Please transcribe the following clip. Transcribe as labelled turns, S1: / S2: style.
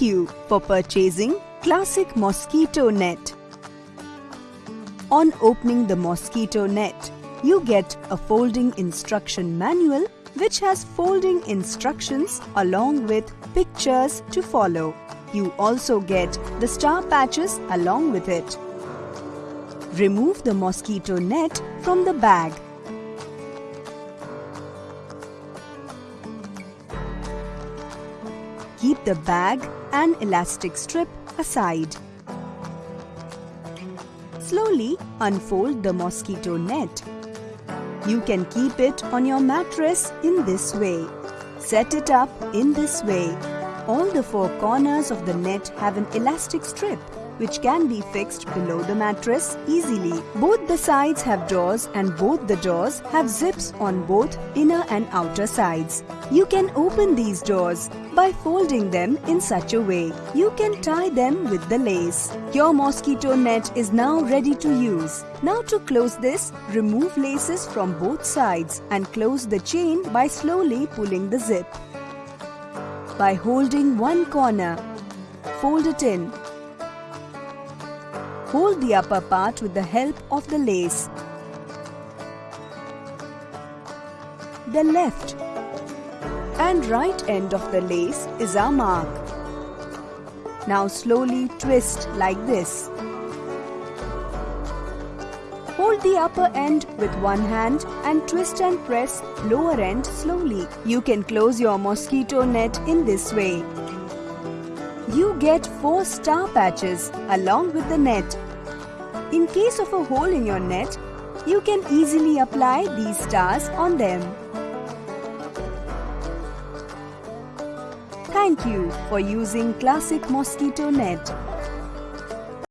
S1: for purchasing Classic Mosquito Net. On opening the mosquito net, you get a folding instruction manual which has folding instructions along with pictures to follow. You also get the star patches along with it. Remove the mosquito net from the bag. Keep the bag and elastic strip aside. Slowly unfold the mosquito net. You can keep it on your mattress in this way. Set it up in this way. All the four corners of the net have an elastic strip which can be fixed below the mattress easily. Both the sides have doors and both the doors have zips on both inner and outer sides. You can open these doors by folding them in such a way. You can tie them with the lace. Your mosquito net is now ready to use. Now to close this, remove laces from both sides and close the chain by slowly pulling the zip. By holding one corner, fold it in Hold the upper part with the help of the lace. The left and right end of the lace is our mark. Now slowly twist like this. Hold the upper end with one hand and twist and press lower end slowly. You can close your mosquito net in this way you get 4 star patches along with the net. In case of a hole in your net, you can easily apply these stars on them. Thank you for using Classic Mosquito Net.